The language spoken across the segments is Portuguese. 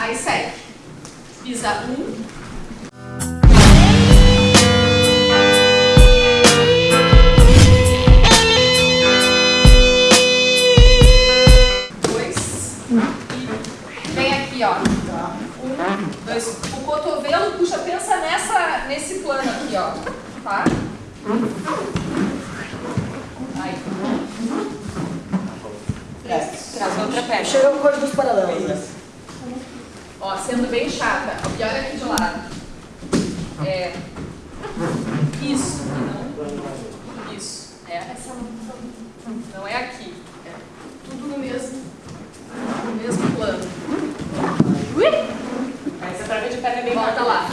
Aí segue. Pisa um. Dois. E vem aqui, ó. Um, dois. O cotovelo puxa, pensa nessa, nesse plano aqui, ó. Tá? Aí. Traz outra perna. Chega com coisa dos paralelos, né? Ó, sendo bem chata. E olha aqui de lado. É. Isso. Não. Isso. É. Essa não é aqui. É tudo no mesmo, no mesmo plano. Ui! Essa troca de perna é bem Volta lá.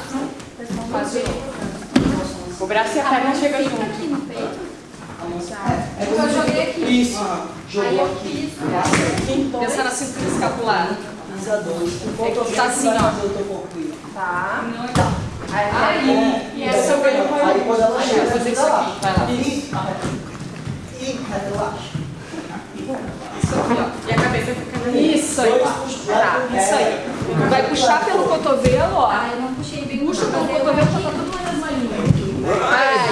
Faz de novo. O braço e a perna chegam junto. aqui no peito. É Eu joguei aqui. Isso. Jogou aqui. Pensa na cintura escapular. Dois. O É que cotovelo tá assim, vai ó. fazer o teu corpo. Tá. Não é tá. Aí. E essa eu venho Aí quando ela chega, fazer isso aqui. Vai lá. E, e relaxa. Isso aqui, ó. E a cabeça fica. Isso aí. Tá, isso aí. Vai puxar pelo cotovelo, ó. Ah, eu não puxei bem Puxa pelo cotovelo cotovelo pra aqui. tá tudo na mesma linha. Ai.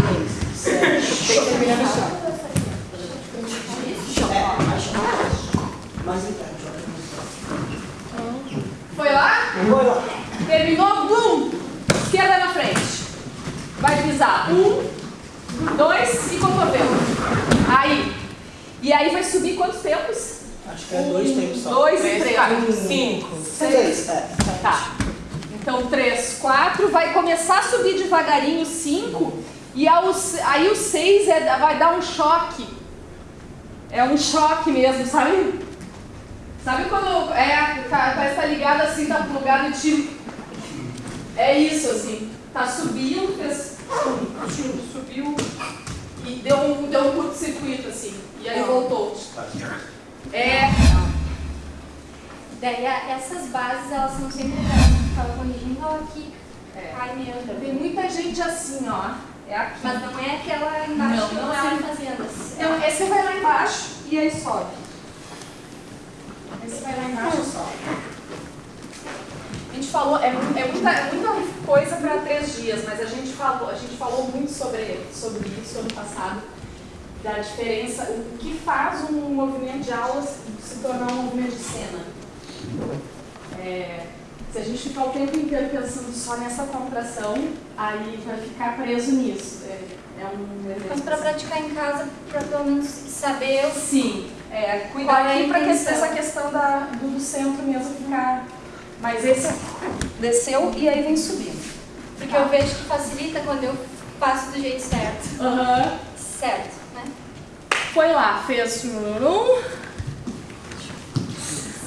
Tem que terminar no chão. É, mais mais interno. Terminou, bum! Esquerda na frente. Vai pisar. Um, dois e cotovelo. Aí. E aí vai subir quantos tempos? Acho que é dois tempos só. Dois e Três, três. quatro, cinco. Seis, é. Tá. Então, três, quatro. Vai começar a subir devagarinho, cinco. E aos, aí o seis é, vai dar um choque. É um choque mesmo, sabe? Sabe quando é, tá, parece que tá ligado assim, tá plugado e tiro. É isso, assim. Tá subindo, fez. Subiu e deu um, deu um curto-circuito, assim. E aí voltou. É. Daí essas bases, elas são sempre Tava corrigindo ela aqui. É. Ai, meu. Tem muita gente assim, ó. É aqui. Mas não é aquela embaixo Não, que não é fazendo. Então, esse vai lá embaixo e aí sobe. Vai lá embaixo e sobe. A gente falou, é, é muita, é muita coisa para três dias, mas a gente falou, a gente falou muito sobre, sobre isso ano passado, da diferença, o que faz um movimento de aulas se tornar um movimento de cena. É, se a gente ficar o tempo inteiro pensando só nessa contração, aí vai ficar preso nisso. É, é um Mas pra praticar em casa, pra pelo menos saber o Sim, é, Qual cuidar é a aqui para que essa questão da, do, do centro mesmo ficar. Mas esse desceu e aí vem subindo. Porque eu vejo que facilita quando eu passo do jeito certo. Aham. Certo, né? Foi lá, fez um.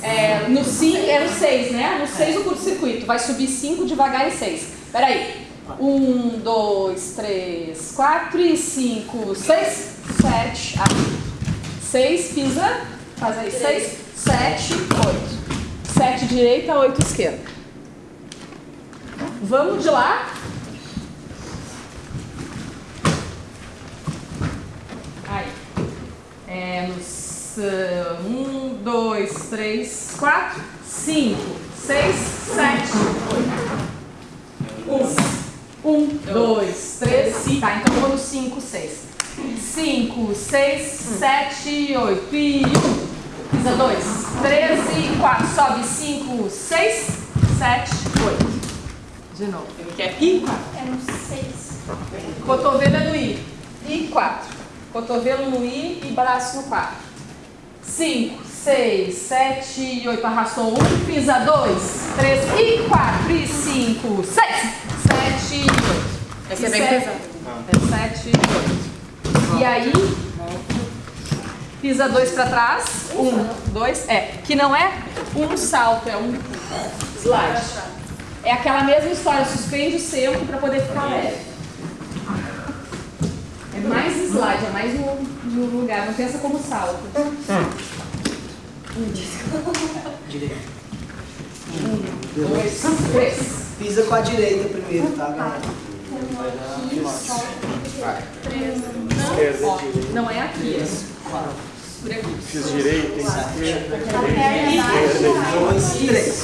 É, no 5, é no 6, né? No 6 o curto-circuito. Vai subir 5 devagar em 6. Peraí. 1, 2, 3, 4 e 5, 6, 7. 6, pisa. Faz aí. 6, 7, 8. 7 direita, 8 esquerda. Vamos de lá. Aí. É nos. uh, Um, dois, três, quatro, cinco, seis, sete, oito. Um. Um, dois, três, cinco. Tá, então vou no cinco, seis. Cinco, seis, sete, oito. E um. Pisa dois, três e quatro. Sobe cinco, seis, sete, oito. De novo. Ele quer ir. É no 6. Cotovelo é no I. I, 4. Cotovelo no I e braço no 4. 5, 6, 7, 8. Arrastou 1. Pisa 2, 3 e 4. E 5, 6, 7 e 8. Esse é bem pesado. É 7 e 8. E aí, pisa 2 para trás. 1, 2. É, que não é um salto, é um slide. É aquela mesma história, suspende o centro para poder ficar leve. É mais slide, é mais no, no lugar, não pensa como salto. Um, dois, três. Pisa com a direita primeiro, tá, galera? Três. Não, ó, não é aqui. Por aqui. Fiz direito, esquerda, Dois, três.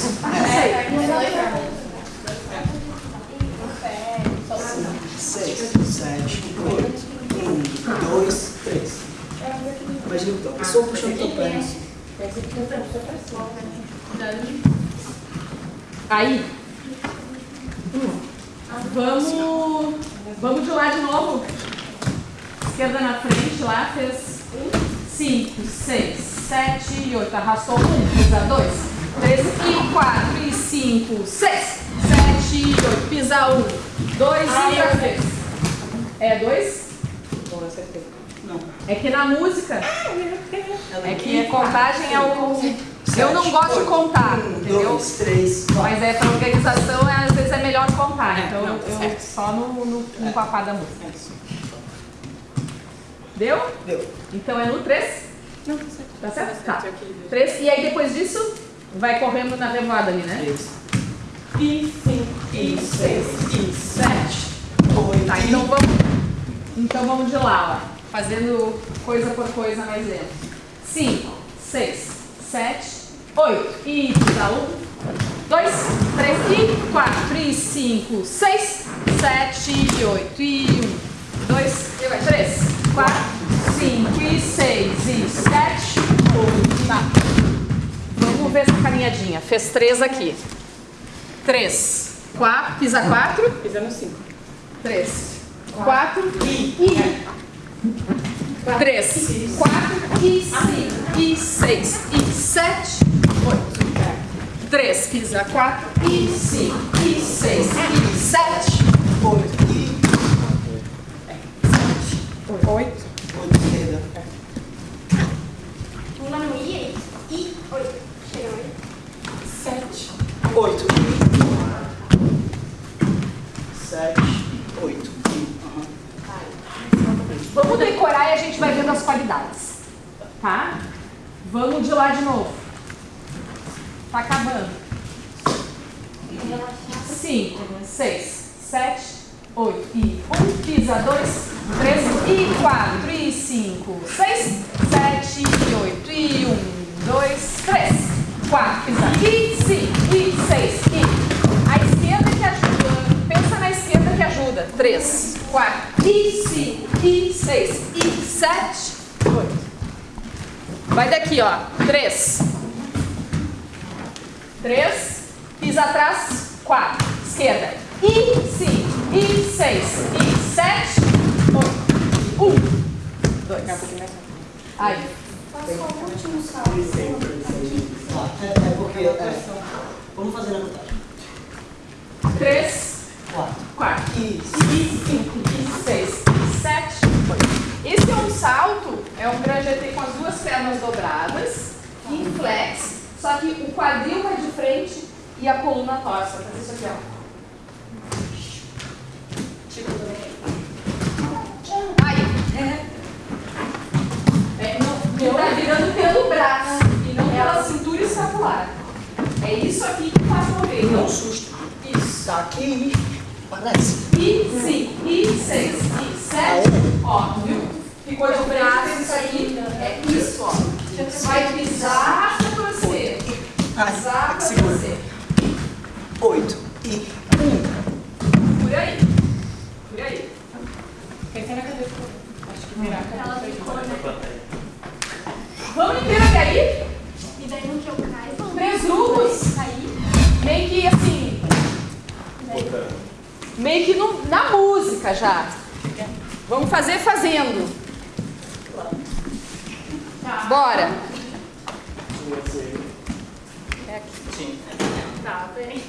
Seis, sete, oito. Um, dois, três. Imagina então, a pessoa puxando o teu pé. Aí. Vamos. Vamos de lá de novo. Esquerda na frente, lá fez cinco, seis, sete e oito. Arrastou um, pisa dois, três e quatro e cinco, seis, sete e oito. Pisa um, dois e três. É dois? Bom, acertei. Não. É que na música. É que a contagem é o. Eu não gosto de contar, entendeu? dois, três, quatro. Mas é pra organização, é, às vezes é melhor contar. É, Então não, eu certo. só no, no, no papá da música. Deu? Deu. Então é no 3? Não, tá certo. Tá certo? Tá. Acertei aquele. 3. E aí depois disso, vai correndo na revoada ali, né? Três. E cinco, e seis, e sete. Oito. Tá, então vamos. Então vamos de lá, ó. Fazendo coisa por coisa mais lento. 5, 6, 7, 8. E pisa 1, 2, 3 e 4 e 5, 6, 7 e 8 e 1, 2, 3, 4, 5 e 6 e 7, 8. Tá. Vamos ver essa caminhadinha. Fez 3 aqui. 3, 4, pisa 4. Pisando cinco. Três, quatro e três, quatro e cinco e seis e sete, oito. Três, pisa quatro e cinco e seis e sete, Oito. E oito. oito esquerda. Pula no I, é isso. I, oito. Chega no I. Sete. Oito. Sete. Oito. Aham. Vamos decorar e a gente vai vendo as qualidades, tá? Vamos de lá de novo. Tá acabando. Cinco, seis, sete, oito e um, pisa dois, três e quatro e cinco, seis, sete e oito e um, dois, três, quatro, pisa e cinco e seis e a esquerda que ajuda. Pensa na esquerda que ajuda. Três, quatro e cinco e seis e sete, oito. Vai daqui, ó. Três. Três. Pisa atrás. Quatro. Esquerda. E cinco. E seis. E sete. Oito. Um. Dois. Aí. Faça o último salto. É, porque. É. Vamos fazer na contagem. Três. Quatro. Quatro. E cinco. E seis. E sete. Oito. Esse é um salto. É um grajetê com as duas pernas dobradas. Em flex. Só que o quadril vai de frente e a coluna torce. Vai fazer isso aqui, ó. Aí. É, não, não tá virando pelo braço e não pela cintura escapular. É isso aqui que faz mover. Não susto. isso. Aqui. Parece. E cinco, e seis, e sete. Ó, viu? Ficou de frente, isso aqui. É isso, ó. Vai pisar pra torcer. Ai, Pisar pra segura. torcer. Oito. E um. Por aí. Por aí. Pensei na cabeça. Acho que virar a cabeça. Ela ficou, né? Vamos inteiro até aí? E daí no que eu caio, cair. Meio que assim. Meio que no- na música já. Vamos fazer fazendo. Bora. Sim. Tá, bem.